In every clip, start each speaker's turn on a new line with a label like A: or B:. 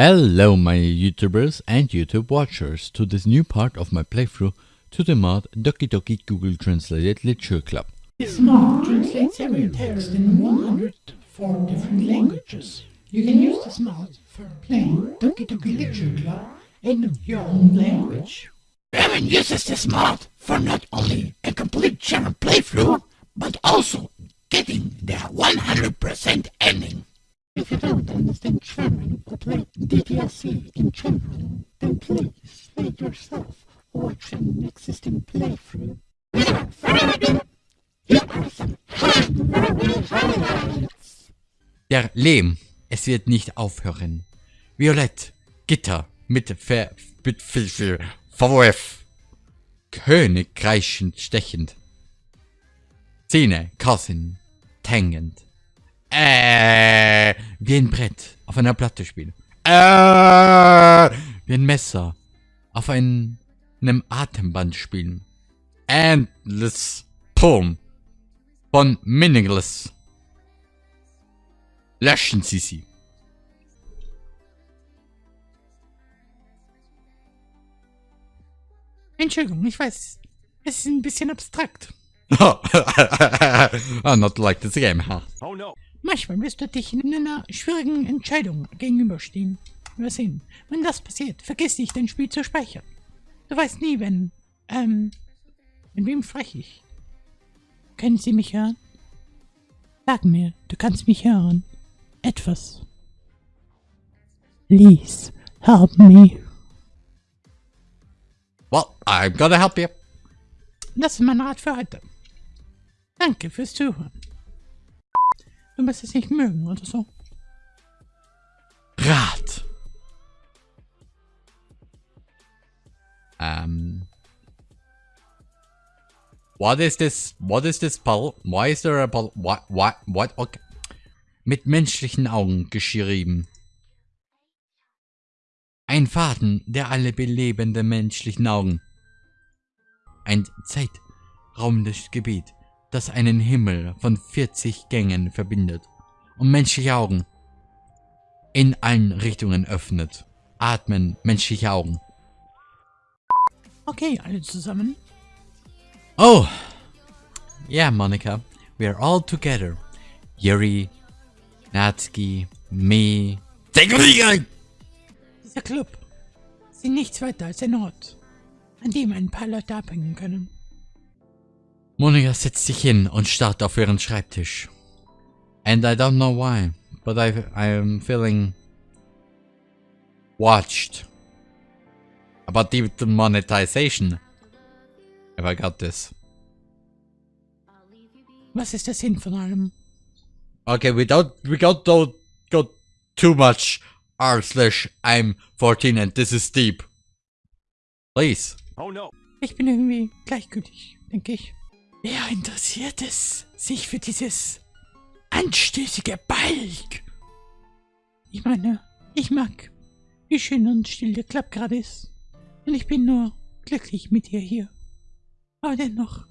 A: Hello my YouTubers and YouTube watchers to this new part of my playthrough to the mod Doki Doki Google Translated Literature Club.
B: This mod translates every text in 104 different languages. You can use this mod for playing Doki Doki Literature Club in your own language.
C: German uses this mod for not only a complete German playthrough, but also getting the 100% ending.
B: If you don't understand German or play DDLC in general, then please it yourself watch an existing playthrough.
A: Der Lehm, es wird nicht aufhören. Violett, Gitter, mit Ver... mit Filfel, Verwurf. König kreischend, stechend. Zähne, Kassin, tängend. Äh, wie ein Brett auf einer Platte spielen. Äh, wie ein Messer auf ein, einem Atemband spielen. Endless Poem von Meaningless. Löschen Sie sie.
B: Entschuldigung, ich weiß, es ist ein bisschen abstrakt.
A: ah, not like this game, huh?
B: Manchmal wirst du dich in einer schwierigen Entscheidung gegenüberstehen. Wir sehen, wenn das passiert, vergiss nicht, dein Spiel zu speichern. Du weißt nie, wenn, ähm, mit wem spreche ich? Können Sie mich hören? Sag mir, du kannst mich hören. Etwas. Please, help me.
A: Well, I'm gonna help you.
B: Das ist mein Rat für heute. Danke fürs Zuhören. Du musst es nicht mögen oder so.
A: Rat. Um. What is this? What is this puzzle? Why is there a puzzle? What? What? What? Okay. Mit menschlichen Augen geschrieben. Ein Faden, der alle belebenden menschlichen Augen. Ein zeitraumendes Gebiet, das einen Himmel von 40 Gängen verbindet und menschliche Augen in allen Richtungen öffnet. Atmen menschliche Augen.
B: Okay, alle zusammen.
A: Oh! Yeah, Monica, we are all together. Yuri, Natsuki, me.
B: Dieser Club ist nichts weiter als ein Ort, an dem ein paar Leute abhängen können.
A: Monika setzt sich hin und starrt auf ihren Schreibtisch. And I don't know why, but I, I am feeling watched. About the monetization. Have I got this?
B: Was ist der Sinn von allem?
A: Okay, we don't, we don't, don't go too much r slash I'm 14 and this is deep. Please.
B: Ich bin irgendwie gleichgültig, denke ich. Wer interessiert es sich für dieses anstößige Balk? Ich meine, ich mag, wie schön und still der Club gerade ist. Und ich bin nur glücklich mit dir hier. Aber dennoch,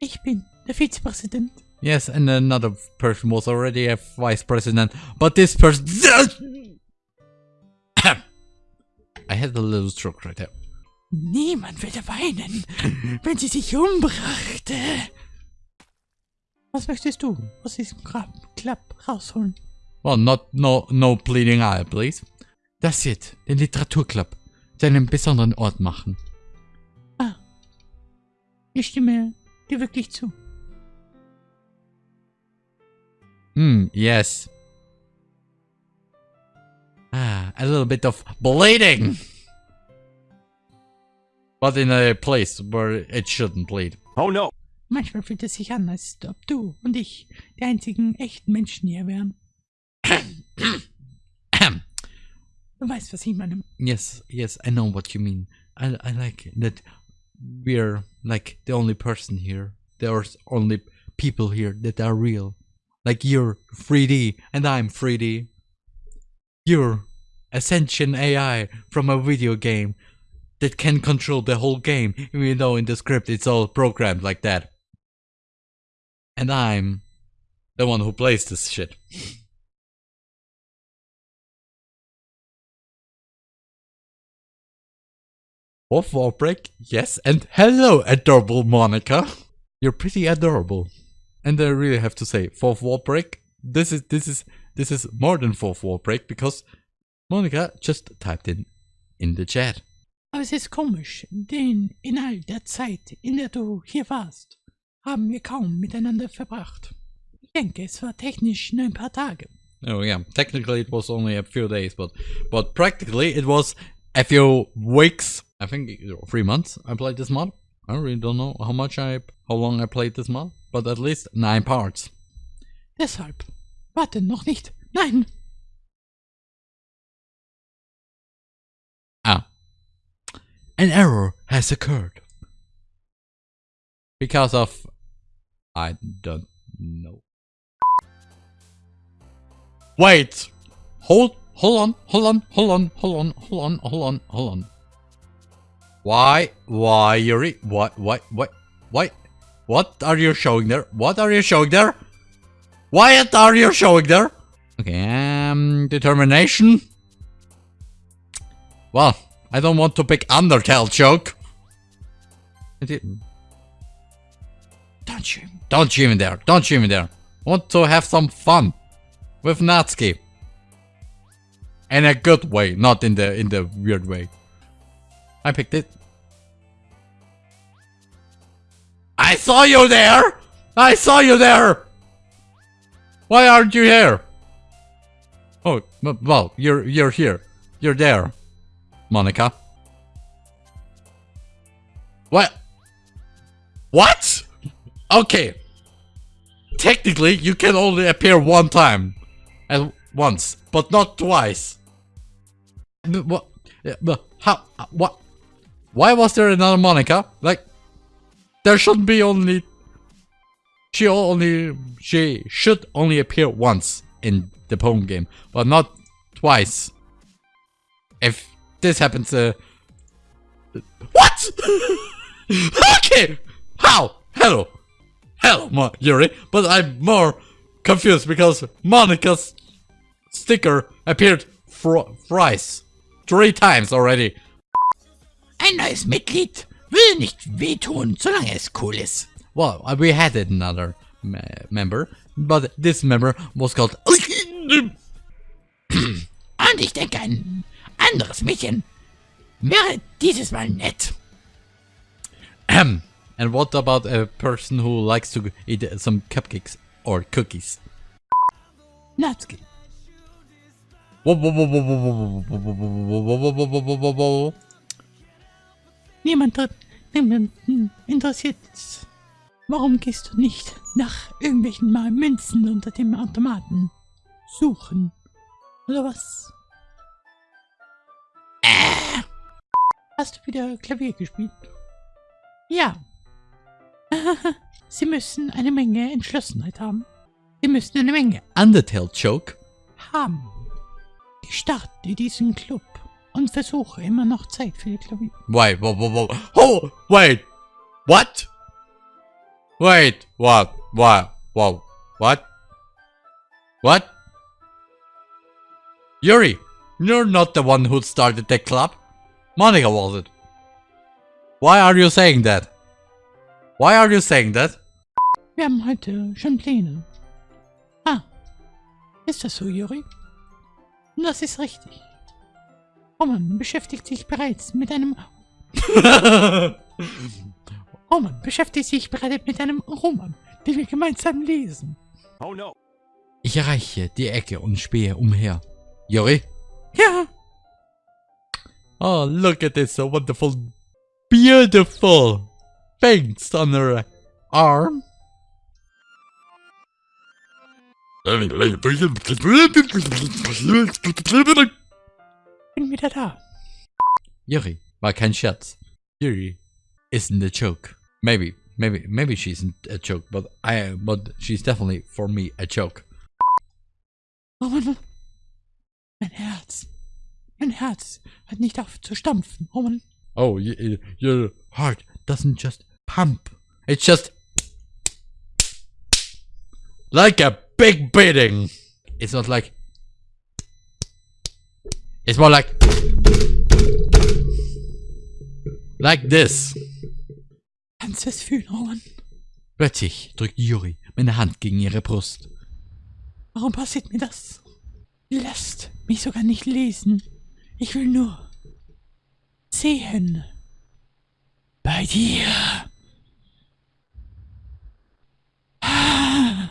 B: ich bin der Vizepräsident.
A: Yes, and another person was already a vice president, but this person. I had a little stroke right there.
B: Niemand würde weinen, wenn sie sich umbrachte. Was möchtest du aus diesem Grab Club rausholen?
A: Well, not no no bleeding eye, please. Das wird den Literaturclub zu einem besonderen Ort machen.
B: Ah, ich stimme dir wirklich zu.
A: Hmm, yes. Ah, a little bit of bleeding. But in a place where it shouldn't bleed.
B: Oh, Manchmal fühlt es sich an, als ob du und ich die einzigen echten Menschen hier wären. Du weißt, was ich meine.
A: Yes, yes, I know what you mean. I, I like that we're like the only person here. There's only people here that are real. Like you're 3D and I'm 3D. You're a sentient AI from a video game that can control the whole game, even though in the script it's all programmed like that. And I'm the one who plays this shit. Fourth wall break, yes, and hello, adorable Monica. You're pretty adorable. And I really have to say, fourth wall break. This is this is this is more than fourth wall break because Monica just typed in in the chat.
B: Aber es ist komisch, denn in all der Zeit, in der du hier warst, haben wir kaum miteinander verbracht. Ich denke, es war technisch nur ein paar Tage.
A: Oh yeah, technically it was only a few days, but but practically it was a few weeks. I think three months. I played this mod. I really don't know how much I, how long I played this mod, but at least nine parts.
B: Deshalb. Warte, noch nicht. Nein!
A: Ah, an error has occurred because of I don't know. Wait, hold, hold on, hold on, hold on, hold on, hold on, hold on, hold on. Why, why, Yuri? What, what, what, what? What are you showing there? What are you showing there? What are you showing there? Okay, um, determination. Well, I don't want to pick Undertale joke.
B: Don't you?
A: Don't you even there. Don't you even there. Want to have some fun with Natsuki. In a good way, not in the in the weird way. I picked it. I saw you there! I saw you there! Why aren't you here? Oh, well, you're you're here. You're there, Monica. What? What? Okay. Technically, you can only appear one time. At once, but not twice. What? how? What? Why was there another Monica? Like, there shouldn't be only. She only. She should only appear once in the poem game, but not twice. If this happens, uh. What? okay! How? Hello. Hello, Mo- Yuri. But I'm more confused because Monica's sticker appeared fr- thrice. Three times already.
C: Ein neues Mitglied will nicht wehtun, solange es cool ist.
A: Well, uh, we had another me- member, but this member was called.
C: Und ich denke, ein anderes Mädchen wäre dieses Mal nett.
A: Ahem. And what about a person who likes to eat some cupcakes or cookies?
B: Natsuki. Niemand hat, niemanden interessiert. Warum gehst du nicht nach irgendwelchen Mal Münzen unter dem Automaten suchen? Oder was? Hast du wieder Klavier gespielt? Ja. Sie müssen eine Menge Entschlossenheit haben. Sie müssen eine Menge
A: Undertale joke?
B: haben. Ich starte diesen Club und versuche immer noch Zeit für die Klavier.
A: Wait, whoa, whoa, whoa. Oh, wait. What? Wait, what? What? Whoa. What? What? Yuri, you're not the one who started the club. Monica was it. Why are you saying that? Why are you saying that?
B: Wir haben heute schon Pläne. Ah, ist das so, Juri? Das ist richtig. Roman beschäftigt sich bereits mit einem... Roman beschäftigt sich bereits mit einem Roman, den wir gemeinsam lesen.
A: Ich erreiche die Ecke und spähe umher. Yuri?
B: Ja,
A: Oh, look at this wonderful, beautiful things on her arm.
B: wieder da.
A: Yuri, war kein Scherz. Yuri isn't a joke. Maybe, maybe, maybe she isn't a joke, but I, but she's definitely for me a joke.
B: Roman, mein Herz. Mein Herz hört nicht auf zu stampfen, Roman.
A: Oh, y- y- your heart doesn't just pump. It's just like a big beating. It's not like. It's more like. Like this.
B: Kannst du es fühlen, Roman?
A: Plötzlich drückt Yuri meine Hand gegen ihre Brust.
B: Warum passiert mir das? Lasst mich sogar nicht lesen. Ich will nur sehen. Bei dir. Ah.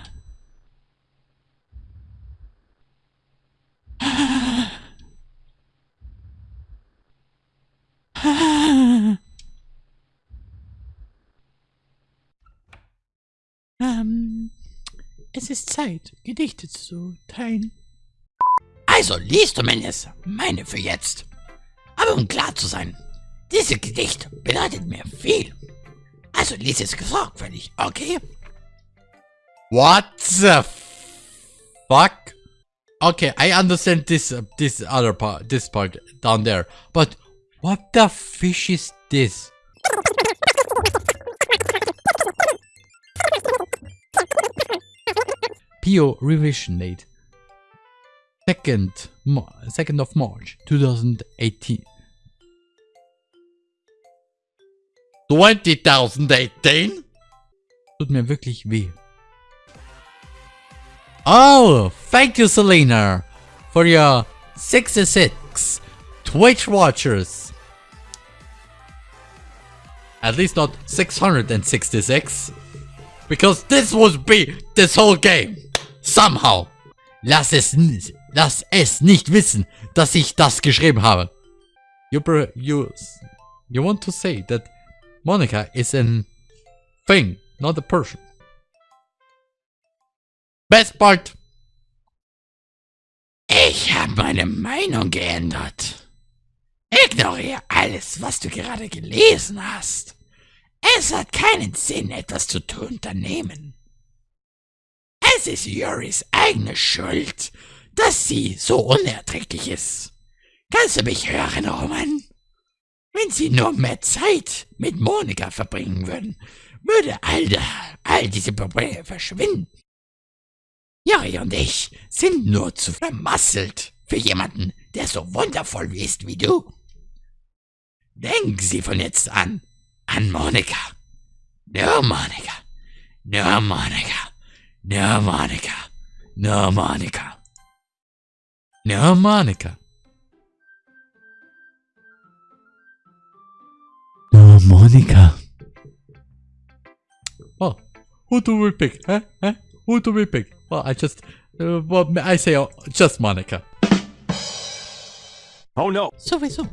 B: Ähm, es ist Zeit, Gedichte zu teilen.
C: Also liest du zumindest meine für jetzt. Aber um klar zu sein, dieses Gedicht bedeutet mir viel. Also lies es sorgfältig, okay?
A: What the fuck? Okay, I understand this uh, this other part, this part down there. But what the fish is this? Pio Revisionate. 2nd, 2nd of March 2018. 2018? Tut mir wirklich weh. Oh, thank you Selena for your 66 Twitch watchers. At least not 666. Because this would be this whole game. Somehow. Lass es nicht. Lass es nicht wissen, dass ich das geschrieben habe. You, you, you want to say that Monica is an thing, not a person. Best part.
C: Ich habe meine Meinung geändert. Ignoriere alles, was du gerade gelesen hast. Es hat keinen Sinn, etwas zu unternehmen. Es ist Juris eigene Schuld, dass sie so unerträglich ist. Kannst du mich hören, Roman? Wenn sie nur mehr Zeit mit Monika verbringen würden, würde all, da, all diese Probleme verschwinden. Juri und ich sind nur zu vermasselt für jemanden, der so wundervoll ist wie du. Denken Sie von jetzt an an Monika. Nur Monika. Nur Monika. Nur Monika. Nur Monika.
A: No, Monica. No, Monica. Well, who do we pick? Huh? Huh? Who do we pick? Well, I just, uh, well, I say uh, just Monica.
D: Oh no.
B: Sowieso.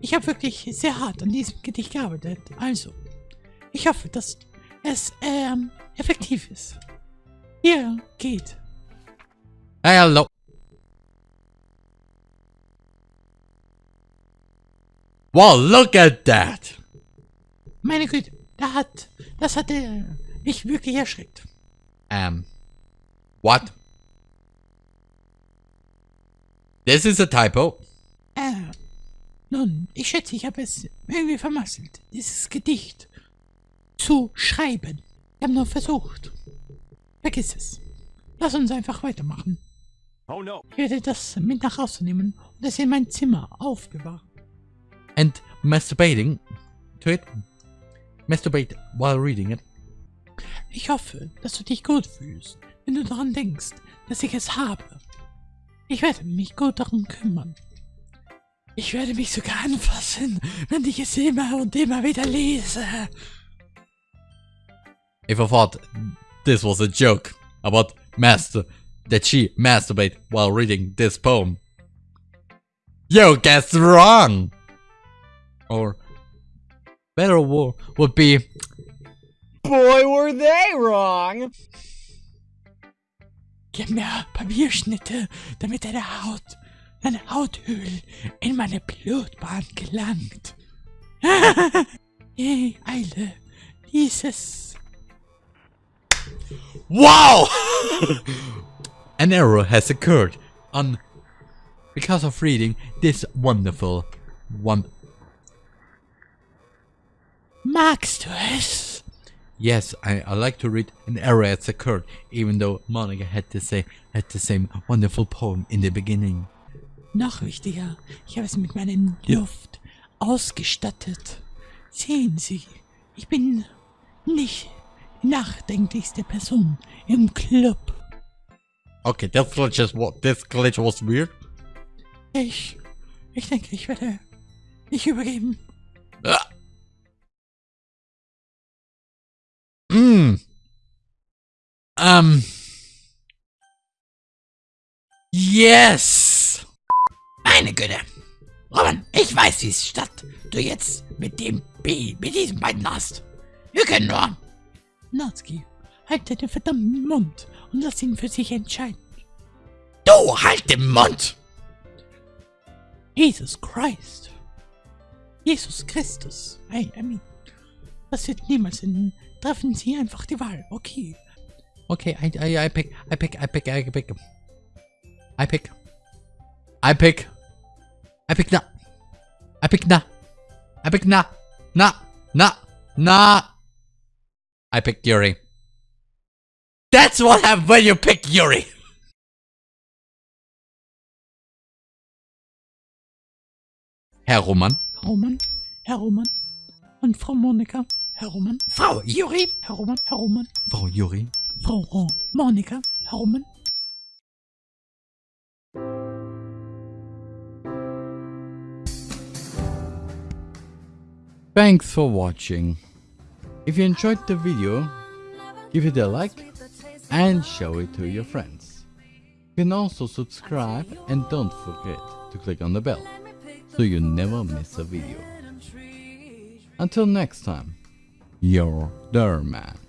B: Ich habe wirklich sehr hart an diesem Gedicht gearbeitet. Also, ich hoffe, dass es ähm, effektiv ist. Hier geht.
A: Hello. Well, look at that.
B: Meine Güte, da hat, das hat äh, mich wirklich erschreckt.
A: Um, what? This is a typo.
B: Äh, nun, ich schätze, ich habe es irgendwie vermasselt, dieses Gedicht zu schreiben. Ich habe nur versucht. Vergiss es. Lass uns einfach weitermachen.
D: Oh no.
B: Ich werde das mit nach Hause nehmen und es in mein Zimmer aufbewahren.
A: And masturbating to it. Masturbate while reading it.
B: Ich hoffe, dass du dich gut fühlst, wenn du daran denkst, dass ich es habe. Ich werde mich gut darum kümmern. Ich werde mich sogar anfassen, wenn ich es immer und immer wieder lese.
A: If I thought this was a joke about master that she masturbate while reading this poem, you guessed wrong. Or better wo- would be
E: Boy, were they wrong!
B: Gib mir Papierschnitte, damit deine Haut, deine Hauthöhl in meine Blutbahn gelangt. Hey, Eile, lies es.
A: Wow! An error has occurred on because of reading this wonderful one.
B: Magst du es?
A: Yes, I, I like to read an error has occurred, even though Monica had to say had the same wonderful poem in the beginning.
B: Noch wichtiger, ich habe es mit meiner Luft ausgestattet. Sehen Sie, ich bin nicht nachdenklichste Person im Club.
A: Okay, this glitch is what this glitch was weird.
B: Ich, ich denke, ich werde dich übergeben.
A: Ah. Um. Yes.
C: Meine Güte. Robin, ich weiß, wie es statt du jetzt mit dem B, mit diesen beiden hast. Wir können nur.
B: Natsuki, halt deinen verdammten Mund und lass ihn für sich entscheiden.
C: Du halt den Mund!
B: Jesus Christ. Jesus Christus. I, I mean, das wird niemals in. Treffen Sie einfach die Wahl, okay.
A: Okay, I, I, I pick, I pick, I pick, I pick. I pick. I pick. I pick na. I pick na. I pick na. Na. Na. Na. I pick Yuri. That's what happens when you pick Yuri. Herr Roman.
B: Roman, Herr Roman und Frau Monika. Herr Roman,
C: Frau Juri,
B: Herr Roman, Herr Roman,
A: Frau Yuri.
B: Frau Monika, Herr
A: Thanks for watching. If you enjoyed the video, give it a like and show it to your friends. You can also subscribe and don't forget to click on the bell so you never miss a video. Until next time, your Derman.